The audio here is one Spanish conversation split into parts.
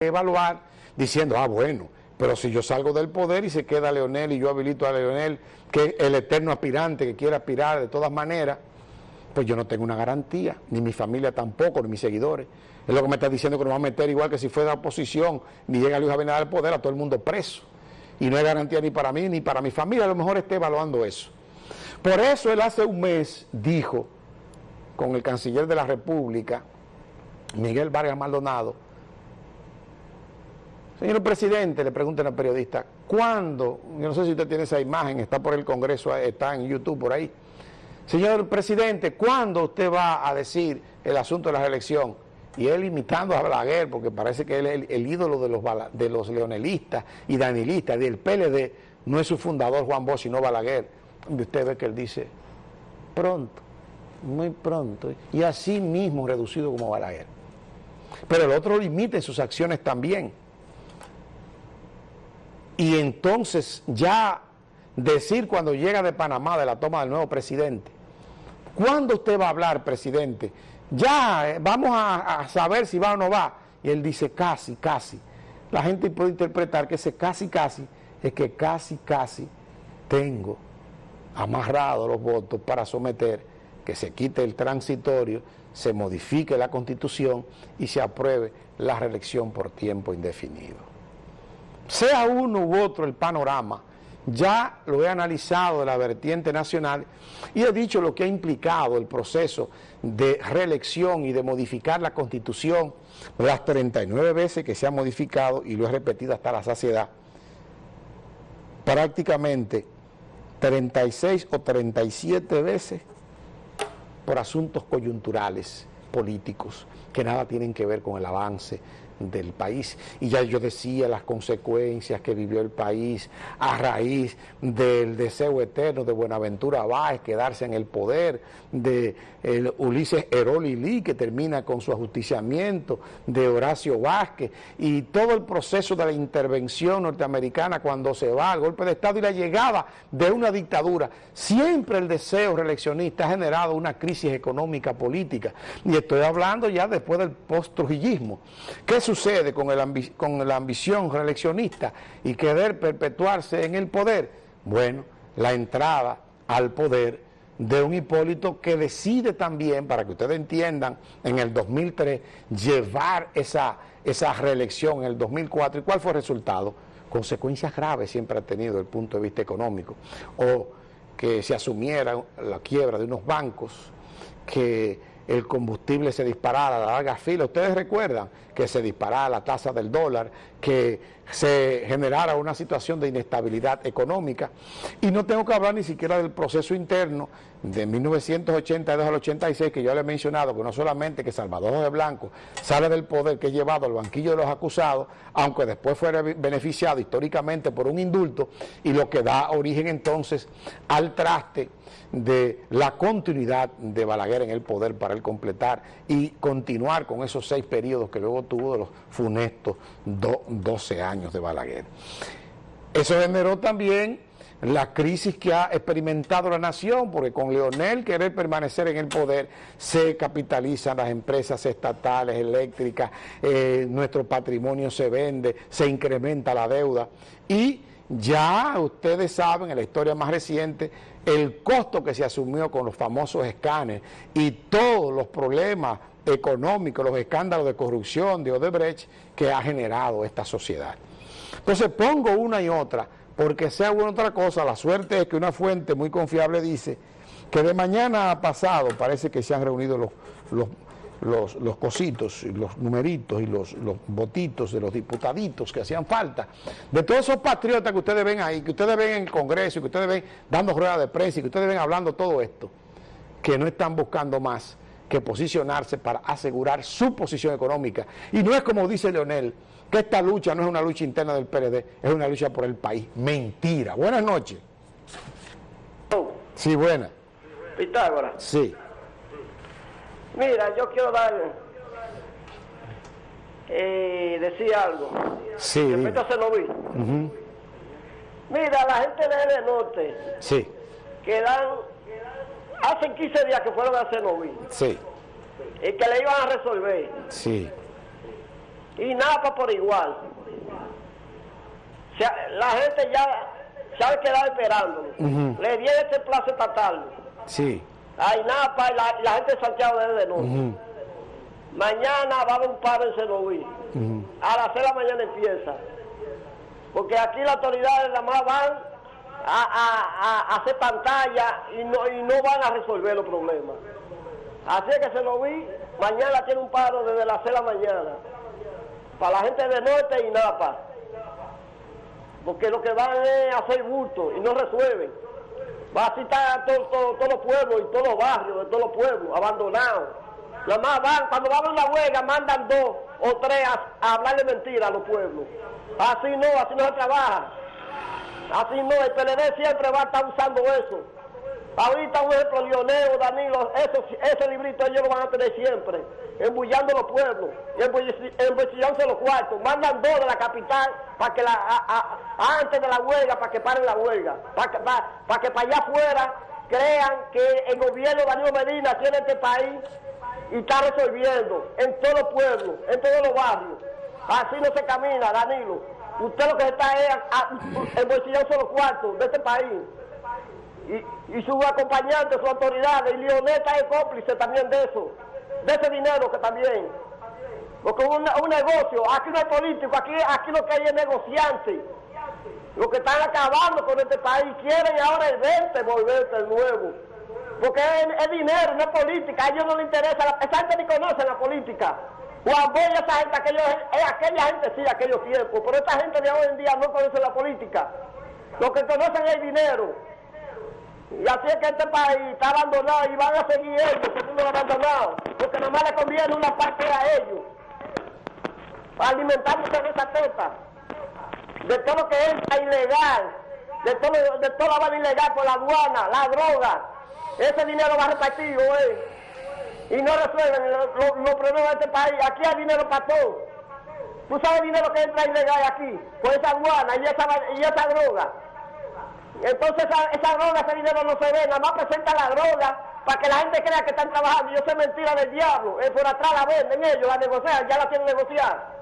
evaluar diciendo, ah, bueno, pero si yo salgo del poder y se queda Leonel y yo habilito a Leonel, que es el eterno aspirante que quiere aspirar de todas maneras, pues yo no tengo una garantía, ni mi familia tampoco, ni mis seguidores. Es lo que me está diciendo que nos va a meter igual que si fuera oposición, ni llega Luis Abinader al poder, a todo el mundo preso. Y no hay garantía ni para mí ni para mi familia, a lo mejor esté evaluando eso. Por eso él hace un mes dijo con el canciller de la República, Miguel Vargas Maldonado, Señor presidente, le preguntan al periodista, ¿cuándo? Yo no sé si usted tiene esa imagen, está por el Congreso, está en YouTube por ahí. Señor presidente, ¿cuándo usted va a decir el asunto de la reelección? Y él imitando a Balaguer, porque parece que él es el, ídolo de los, leonelistas y danilistas, del PLD, no es su fundador Juan Bosch, sino Balaguer. Y usted ve que él dice, pronto, muy pronto, y así mismo reducido como Balaguer. Pero el otro limita sus acciones también. Y entonces ya decir cuando llega de Panamá de la toma del nuevo presidente, ¿cuándo usted va a hablar, presidente? Ya, eh, vamos a, saber si va o no va. Y él dice casi, casi. La gente puede interpretar que ese casi, casi es que casi, casi tengo amarrado los votos para someter que se quite el transitorio, se modifique la constitución y se apruebe la reelección por tiempo indefinido sea uno u otro el panorama, ya lo he analizado de la vertiente nacional y he dicho lo que ha implicado el proceso de reelección y de modificar la constitución las 39 veces que se ha modificado y lo he repetido hasta la saciedad. Prácticamente 36 o 37 veces por asuntos coyunturales políticos que nada tienen que ver con el avance del país. Y ya yo decía las consecuencias que vivió el país a raíz del deseo eterno de Buenaventura Báez quedarse en el poder, de Ulises Eroli que termina con su ajusticiamiento, de Horacio Vázquez, y todo el proceso de la intervención norteamericana cuando se va al golpe de Estado y la llegada de una dictadura. Siempre el deseo reeleccionista ha generado una crisis económica política. Y estoy hablando ya después del post-trujillismo. ¿Qué sucede con, la ambición reeleccionista y querer perpetuarse en el poder? Bueno, la entrada al poder de un Hipólito que decide también, para que ustedes entiendan, en el 2003 llevar esa, esa reelección en el 2004. ¿Y cuál fue el resultado? Consecuencias graves siempre ha tenido desde el punto de vista económico. O que se asumiera la quiebra de unos bancos, que el combustible se disparara la larga fila. Ustedes recuerdan que se disparara la tasa del dólar, que se generara una situación de inestabilidad económica. Y no tengo que hablar ni siquiera del proceso interno de 1982 al 86 que yo le he mencionado, que no solamente que Salvador de Blanco sale del poder que es llevado al banquillo de los acusados, aunque después fuera beneficiado históricamente por un indulto, y lo que da origen entonces al traste de la continuidad de Balaguer en el poder para el completar y continuar con esos seis periodos que luego tuvo de los funestos 12 años de Balaguer. Eso generó también la crisis que ha experimentado la nación, porque con Leonel querer permanecer en el poder, se capitalizan las empresas estatales, eléctricas, eh, nuestro patrimonio se vende, se incrementa la deuda y ya ustedes saben, en la historia más reciente, el costo que se asumió con los famosos escáneres y todos los problemas económicos, los escándalos de corrupción de Odebrecht que ha generado esta sociedad. Entonces pongo una y otra, porque sea una otra cosa, la suerte es que una fuente muy confiable dice que de mañana a pasado parece que se han reunido los, los los, los cositos, los numeritos y los, los votitos de los diputaditos que hacían falta, de todos esos patriotas que ustedes ven ahí, que ustedes ven en el Congreso, que ustedes ven dando ruedas de prensa y que ustedes ven hablando todo esto, que no están buscando más que posicionarse para asegurar su posición económica. Y no es como dice Leonel, que esta lucha no es una lucha interna del PLD, es una lucha por el país. Mentira. Buenas noches. Sí, buenas. Pitágoras. Sí. Mira, yo quiero dar, eh, decir algo. Sí. Respecto a Cenoví. Mira, la gente de Norte. Sí. Que dan, hacen 15 días que fueron a Cenoví. Sí. Y que le iban a resolver. Sí. y Napa por igual. la gente ya se ha quedado esperando. Le dieron este plazo esta tarde. Sí. A Napa y la, gente de Santiago de noche. Mañana va a haber un paro en Senoví. A las 6 de la mañana empieza. Porque aquí las autoridades nada más van a, hacer pantalla y no, y no van a resolver los problemas. Así es que se lo vi, mañana tiene un paro desde las 6 de la mañana, para la gente de Norte y Napa, porque lo que van es hacer bulto y no resuelven. Va a citar a todos los pueblos y todos los barrios de todos los pueblos abandonados. Nada más van, cuando van a una huelga, mandan dos o tres a, hablarle mentira a los pueblos. Así no, así no se trabaja. Así no, el PLD siempre va a estar usando eso. Ahorita un ejemplo, Lionel Danilo, eso, ese librito ellos lo van a tener siempre, embullando los pueblos, embullándose los cuartos. Mandan dos de la capital para que la, antes de la huelga, para que paren la huelga, para que para, que para allá afuera crean que el gobierno de Danilo Medina tiene este país y está resolviendo en todos los pueblos, en todos los barrios. Así no se camina, Danilo. Usted lo que está es embolsillándose los cuartos de este país y, y sus acompañantes, sus autoridades, y Leoneta es cómplice también de eso, de ese dinero que también. Porque un, un negocio, aquí no hay político, aquí, aquí lo que hay es negociante. Los que están acabando con este país quieren ahora el verte volverse de nuevo. Porque es, dinero, no es política, a ellos no les interesa, esa gente ni conoce la política. Juan Boy, esa gente, aquellos, es aquella gente sí, aquellos tiempos, pero esta gente de hoy en día no conoce la política. Lo que conocen es el dinero. Y así es que este país está abandonado y van a seguir ellos siendo abandonados, porque nomás le conviene una parte a ellos, alimentarse de esa teta, de todo lo que es ilegal, de todo, de toda la bala ilegal por la aduana, la droga, ese dinero va repartido, eh, y no resuelven los, problemas de este país. Aquí hay dinero para todo. ¿Tú sabes dinero que entra ilegal aquí? Por esa aduana y esa, y esa droga. Entonces esa, droga, ese dinero no se ve, nada más presenta la droga para que la gente crea que están trabajando. Y eso es mentira del diablo. Es por atrás la venden ellos, la negocian, ya la tienen negociar.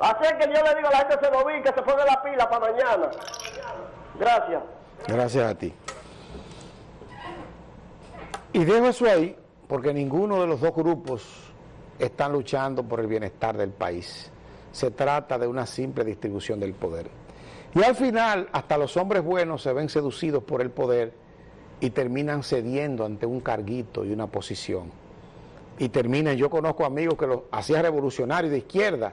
Así es que yo le digo a la gente se lo vi, que se ponga la pila para mañana. Gracias. Gracias a ti. Y dejo eso ahí, porque ninguno de los dos grupos están luchando por el bienestar del país. Se trata de una simple distribución del poder. Y al final, hasta los hombres buenos se ven seducidos por el poder y terminan cediendo ante un carguito y una posición. Y terminan, yo conozco amigos que los hacían revolucionarios de izquierda,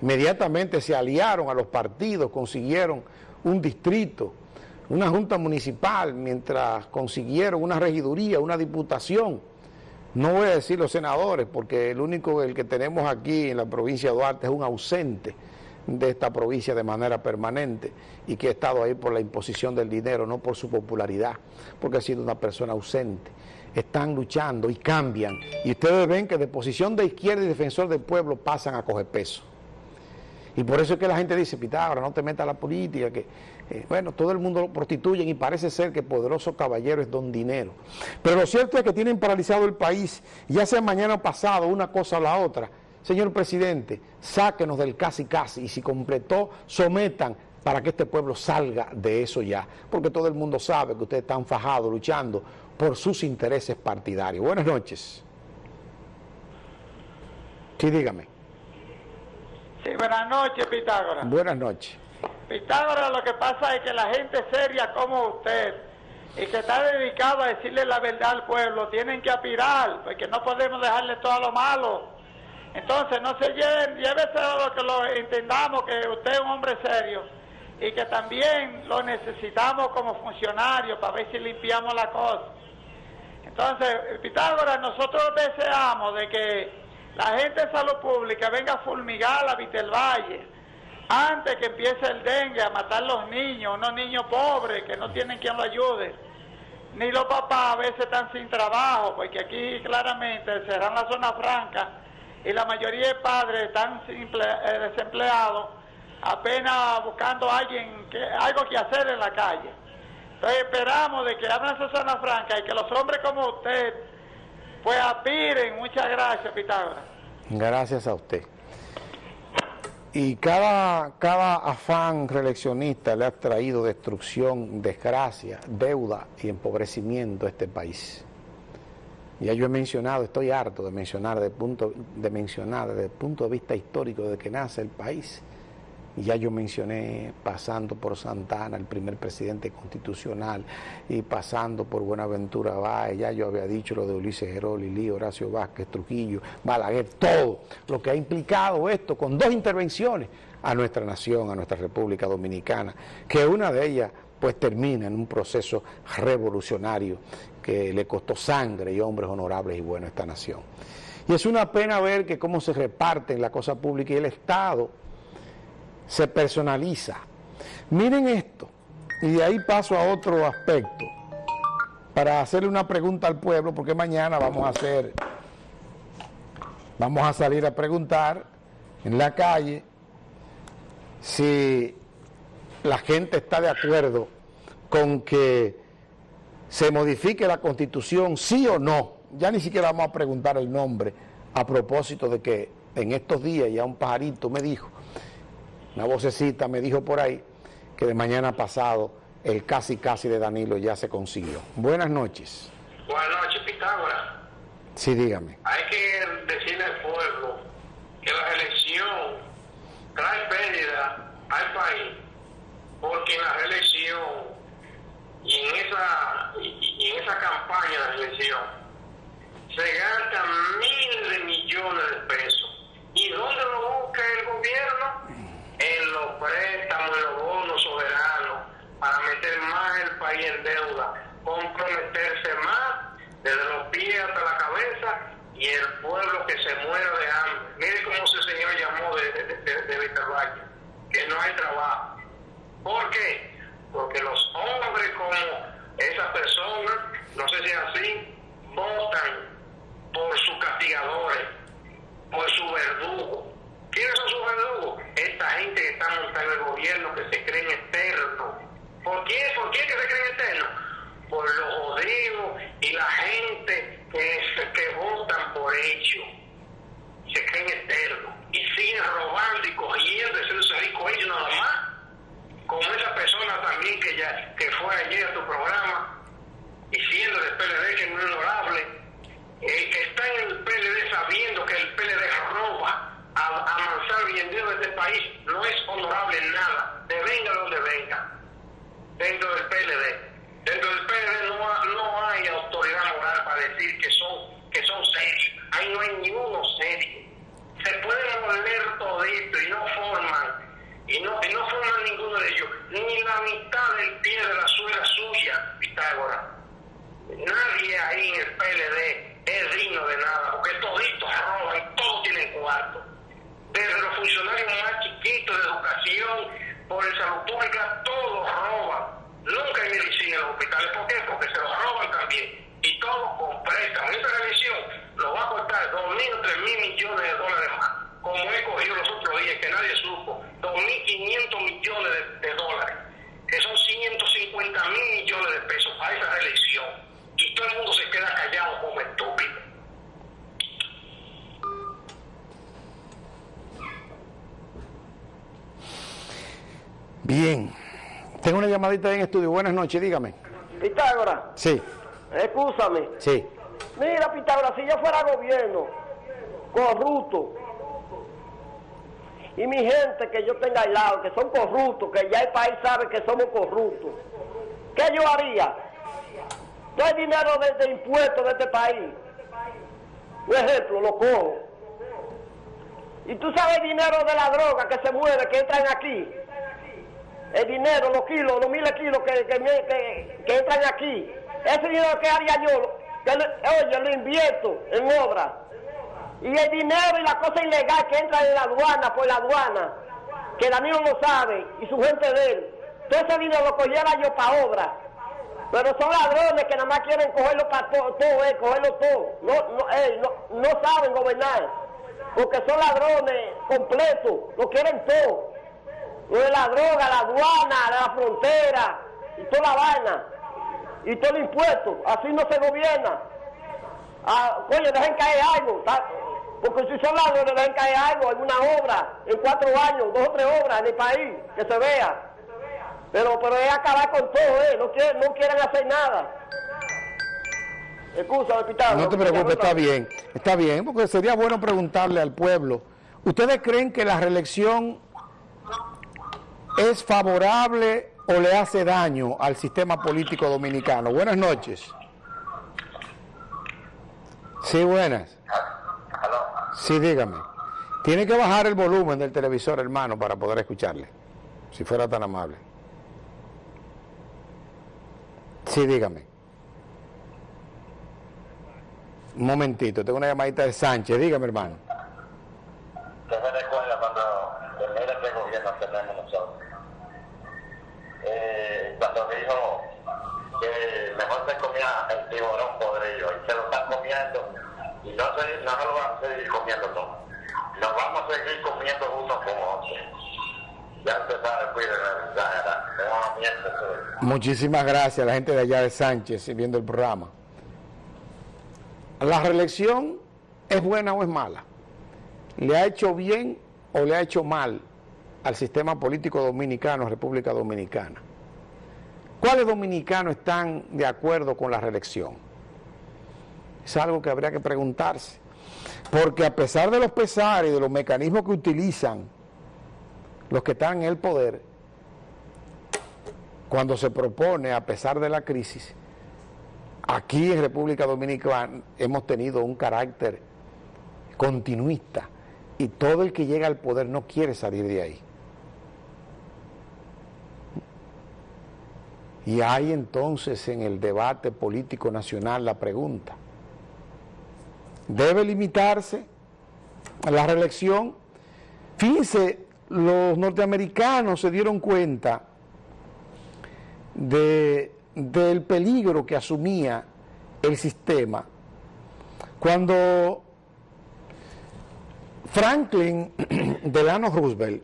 inmediatamente se aliaron a los partidos, consiguieron un distrito, una junta municipal, mientras consiguieron una regiduría, una diputación. No voy a decir los senadores, porque el único el que tenemos aquí en la provincia de Duarte es un ausente de esta provincia de manera permanente y que ha estado ahí por la imposición del dinero, no por su popularidad, porque ha sido una persona ausente. Están luchando y cambian. Y ustedes ven que de posición de izquierda y defensor del pueblo pasan a coger peso. Y por eso es que la gente dice, Pitágoras, no te metas a la política, que, eh, bueno, todo el mundo lo prostituyen y parece ser que poderoso caballero es don dinero. Pero lo cierto es que tienen paralizado el país, ya sea mañana o pasado, una cosa o la otra, Señor presidente, sáquenos del casi casi y si completó, sometan para que este pueblo salga de eso ya. Porque todo el mundo sabe que ustedes están fajados luchando por sus intereses partidarios. Buenas noches. Sí, dígame. Sí, buenas noches, Pitágoras. Buenas noches. Pitágoras, lo que pasa es que la gente seria como usted y que está dedicado a decirle la verdad al pueblo, tienen que aspirar, porque no podemos dejarle todo lo malo entonces, no se lleven, llévese a lo que lo entendamos que usted es un hombre serio y que también lo necesitamos como funcionario para ver si limpiamos la cosa. Entonces, Pitágoras, nosotros deseamos de que la gente de salud pública venga a fulmigar la Vitelvalle antes que empiece el dengue a matar los niños, unos niños pobres que no tienen quien lo ayude. Ni los papás a veces están sin trabajo, porque aquí claramente serán la zona franca y la mayoría de padres están eh, desempleados, apenas buscando alguien que, algo que hacer en la calle. Entonces esperamos de que abran zona franca y que los hombres como usted pues aspiren. Muchas gracias, Pitágoras. Gracias a usted. Y cada, cada afán reeleccionista le ha traído destrucción, desgracia, deuda y empobrecimiento a este país. Ya yo he mencionado, estoy harto de mencionar, de, punto, de mencionar desde el punto de vista histórico de que nace el país, ya yo mencioné pasando por Santana, el primer presidente constitucional, y pasando por Buenaventura Báez, ya yo había dicho lo de Ulises Gerol, Lili, Horacio Vázquez, Trujillo, Balaguer, todo lo que ha implicado esto con dos intervenciones a nuestra nación, a nuestra República Dominicana, que una de ellas pues termina en un proceso revolucionario que le costó sangre y hombres honorables y buenos a esta nación. Y es una pena ver que cómo se reparten la cosa pública y el Estado se personaliza. Miren esto, y de ahí paso a otro aspecto, para hacerle una pregunta al pueblo, porque mañana vamos a hacer, vamos a salir a preguntar en la calle si la gente está de acuerdo con que se modifique la constitución, sí o no. Ya ni siquiera vamos a preguntar el nombre a propósito de que en estos días ya un pajarito me dijo una vocecita me dijo por ahí que de mañana pasado el casi casi de Danilo ya se consiguió. Buenas noches. Buenas noches, Pitágoras. Sí, dígame. Hay que decirle al pueblo que la elección trae pérdida al país, porque en la elección y en esa, y, en esa campaña de elección se gastan miles de millones de pesos. ¿Y dónde lo busca el gobierno? en los préstamos, en los bonos soberanos, para meter más el país en deuda, comprometerse más desde los pies hasta la cabeza y el pueblo que se muera de hambre. Mire cómo ese señor llamó de, de, de, Valle, que no hay trabajo. ¿Por qué? Porque los hombres como esa persona, no sé si es así, votan por sus castigadores, por su verdugo ¿Quiénes son sus verdugos? Esta gente que está montando el gobierno, que se creen eternos. ¿Por qué? ¿Por qué que se creen eternos? Por los jodidos y la gente que, que votan por ellos. Se creen eternos. Y siguen robando y cogiendo, ese rico ellos nada más. Como esa persona también que ya que fue ayer a tu programa, diciendo del PLD que es honorable, eh, está en el PLD sabiendo que el PLD roba a, amansar bien de este país no es honorable en nada, de venga donde venga, dentro del PLD. Dentro del PLD no, no hay autoridad moral para decir que son, que son serios. Ahí no hay ninguno serio. Se pueden moler todito y no forman, y no, y no forman ninguno de ellos, ni la mitad del pie de la suela suya, Pitágoras. Nadie ahí en el PLD es digno de nada, porque toditos roban, todos tienen cuarto desde los funcionarios más chiquitos de educación, por el salud pública, todos roban. Nunca hay medicina en los hospitales. ¿Por qué? Porque se los roban también. Y todos con préstamos. Esta revisión nos va a costar 2.000 o 3.000 millones de dólares más. Como he cogido los otros días, que nadie supo. 2.500 millones de, dólares. Que son 150 mil millones de pesos para esa reelección. Y todo el mundo se queda callado como estúpido. Bien. Tengo una llamadita en estudio. Buenas noches, dígame. Pitágoras. Sí. Escúchame. Sí. Mira, Pitágoras, si yo fuera gobierno corrupto y mi gente que yo tenga al lado, que son corruptos, que ya el país sabe que somos corruptos, ¿qué yo haría? Todo el dinero de, de impuestos de este país. Un ejemplo, lo cojo. Y tú sabes el dinero de la droga que se mueve, que entran aquí el dinero, los kilos, los miles de kilos que, que, entran aquí. Ese dinero que haría yo, que, oye, lo invierto en obra. Y el dinero y la cosa ilegal que entra en la aduana, por la aduana, que Danilo lo sabe, y su gente de él, todo ese dinero lo cogiera yo para obra. Pero son ladrones que nada más quieren cogerlo para todo, todo eh, cogerlo todo. No, no, eh, no, no saben gobernar. Porque son ladrones completos, lo quieren todo lo de la droga, la aduana, la frontera, y toda la vaina, y todo el impuesto, así no se gobierna. Ah, coño, dejen caer algo, Porque si son ladrones deben caer algo, alguna obra, en cuatro años, dos o tres obras en el país, que se vea. Pero, pero es acabar con todo, ¿eh? No quieren, no quieren hacer nada. Excusa, hospital. No te preocupes, está bien, está bien, porque sería bueno preguntarle al pueblo, ¿ustedes creen que la reelección es favorable o le hace daño al sistema político dominicano? Buenas noches. Sí, buenas. Sí, dígame. Tiene que bajar el volumen del televisor, hermano, para poder escucharle, si fuera tan amable. Sí, dígame. Un momentito, tengo una llamadita de Sánchez. Dígame, hermano. ¿Qué se recuerda cuando, mira qué gobierno tenemos nosotros? Eh, cuando dijo que mejor se comía el tiburón podrido y se lo están comiendo no a seguir comiendo todo. Nos vamos a seguir comiendo cuídense, ya, ya, Muchísimas gracias a la gente de allá de Sánchez viendo el programa. ¿La reelección es buena o es mala? ¿Le ha hecho bien o le ha hecho mal al sistema político dominicano, República Dominicana? ¿Cuáles dominicanos están de acuerdo con la reelección? Es algo que habría que preguntarse. Porque a pesar de los pesares y de los mecanismos que utilizan los que están en el poder, cuando se propone, a pesar de la crisis, aquí en República Dominicana hemos tenido un carácter continuista y todo el que llega al poder no quiere salir de ahí. Y hay entonces en el debate político nacional la pregunta, ¿debe limitarse la reelección? Fíjense, los norteamericanos se dieron cuenta de, del peligro que asumía el sistema cuando Franklin Delano Roosevelt,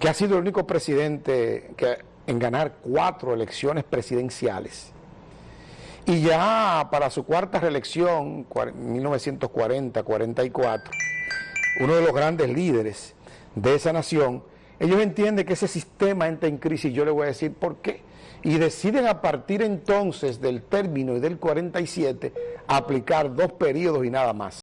que ha sido el único presidente que, en ganar cuatro elecciones presidenciales, y ya para su cuarta reelección, 1940-44, uno de los grandes líderes de esa nación, ellos entienden que ese sistema entra en crisis, yo le voy a decir por qué, y deciden a partir entonces del término y del 47 aplicar dos periodos y nada más.